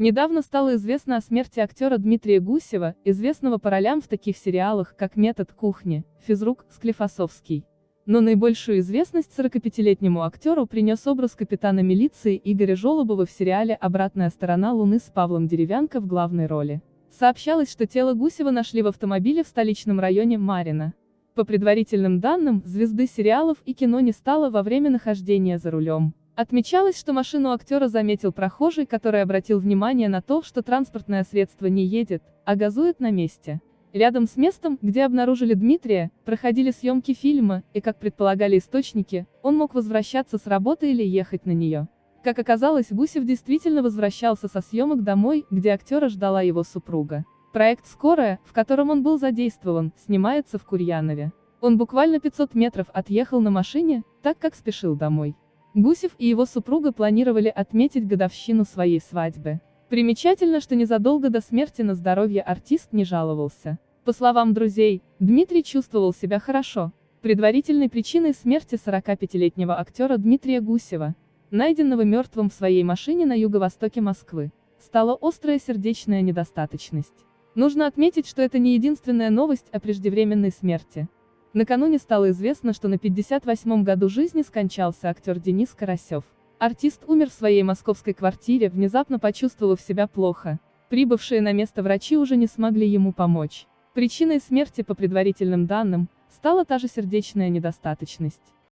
Недавно стало известно о смерти актера Дмитрия Гусева, известного по ролям в таких сериалах, как «Метод кухни», «Физрук», «Склифосовский». Но наибольшую известность 45-летнему актеру принес образ капитана милиции Игоря Жолобова в сериале «Обратная сторона Луны» с Павлом Деревянко в главной роли. Сообщалось, что тело Гусева нашли в автомобиле в столичном районе Марина. По предварительным данным, звезды сериалов и кино не стало во время нахождения за рулем. Отмечалось, что машину актера заметил прохожий, который обратил внимание на то, что транспортное средство не едет, а газует на месте. Рядом с местом, где обнаружили Дмитрия, проходили съемки фильма, и, как предполагали источники, он мог возвращаться с работы или ехать на нее. Как оказалось, Гусев действительно возвращался со съемок домой, где актера ждала его супруга. Проект «Скорая», в котором он был задействован, снимается в Курьянове. Он буквально 500 метров отъехал на машине, так как спешил домой. Гусев и его супруга планировали отметить годовщину своей свадьбы. Примечательно, что незадолго до смерти на здоровье артист не жаловался. По словам друзей, Дмитрий чувствовал себя хорошо. Предварительной причиной смерти 45-летнего актера Дмитрия Гусева, найденного мертвым в своей машине на юго-востоке Москвы, стала острая сердечная недостаточность. Нужно отметить, что это не единственная новость о преждевременной смерти. Накануне стало известно, что на 58-м году жизни скончался актер Денис Карасев. Артист умер в своей московской квартире, внезапно почувствовав себя плохо. Прибывшие на место врачи уже не смогли ему помочь. Причиной смерти, по предварительным данным, стала та же сердечная недостаточность.